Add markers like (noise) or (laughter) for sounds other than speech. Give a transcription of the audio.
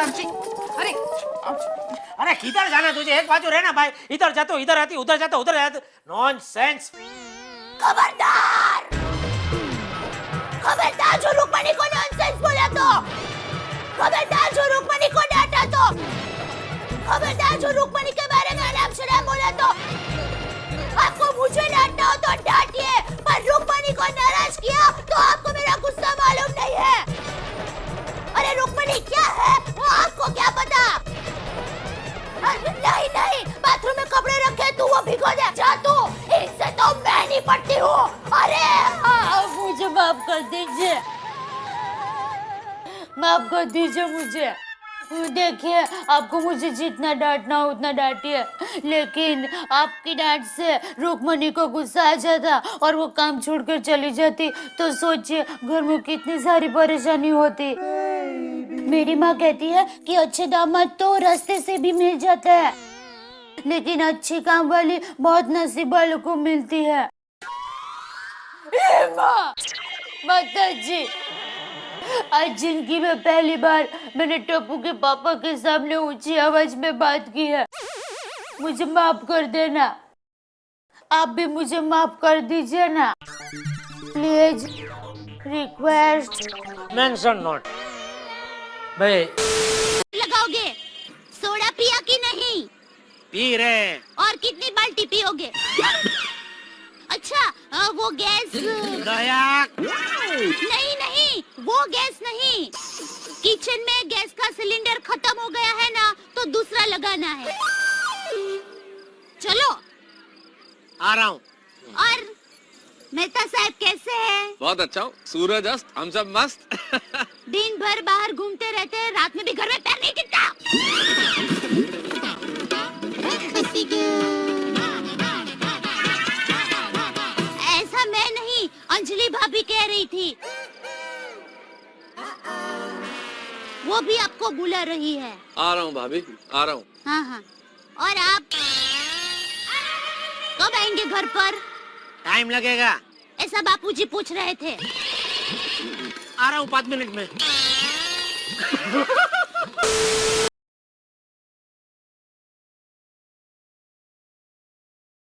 साक्षी अरे अरे, किधर जाना तुझे? एक बाजू रहना भाई। इधर जाते इधर आती, उधर जाते उधर जाते नॉनसेंस खबरदार! खबरदार जो रुक्मणी को नॉनसेंस बोला तो। खबरदार जो रुक्मणी को डांटा तो। खबरदार जो रुक्मणी दीजिए। माफ़ कर दीजिए मुझे। देखिए, आपको मुझे जितना डांटना हो उतना डांटिए। लेकिन आपकी डांट से रुकमणी को गुस्सा आ जाता और वो काम छोड़कर चली जाती। तो सोचिए, घर में कितनी सारी परेशानी होती। मेरी माँ कहती है कि अच्छे दामाद तो रास्ते से भी मिल जाता है। लेकिन अच्छी काम वाली बहुत नसीब वालों को मिलती है माँ! माता जी आज ज़िंदगी में पहली बार मैंने टप्पू के पापा के सामने ऊँची आवाज़ में बात की है। मुझे माफ़ कर देना। आप भी मुझे माफ़ कर दीजिए ना। प्लीज़ रिक्वेस्ट मेंशन नॉट भाई। लगाओगे? सोडा पिया कि नहीं? पी रहे और कितनी बाल्टी पियोगे? वो गैस। नहीं नहीं वो गैस नहीं। किचन में गैस का सिलेंडर खत्म हो गया है ना तो दूसरा लगाना है। चलो। आ रहा हूँ। और मेहता साहब कैसे हैं? बहुत अच्छा हूँ। सूरज अस्त हम सब मस्त। दिन भर बाहर घूमते रहते हैं रात में भी घर में पैर नहीं टिकता। अंजलि भाभी कह रही थी। वो भी आपको बुला रही है। आ रहा हूँ भाभी आ रहा हूँ। हाँ हाँ। और आप कब आएँगे घर पर? टाइम लगेगा। ऐसा बापूजी पूछ रहे थे। आ रहा हूँ पाँच मिनट में। (laughs)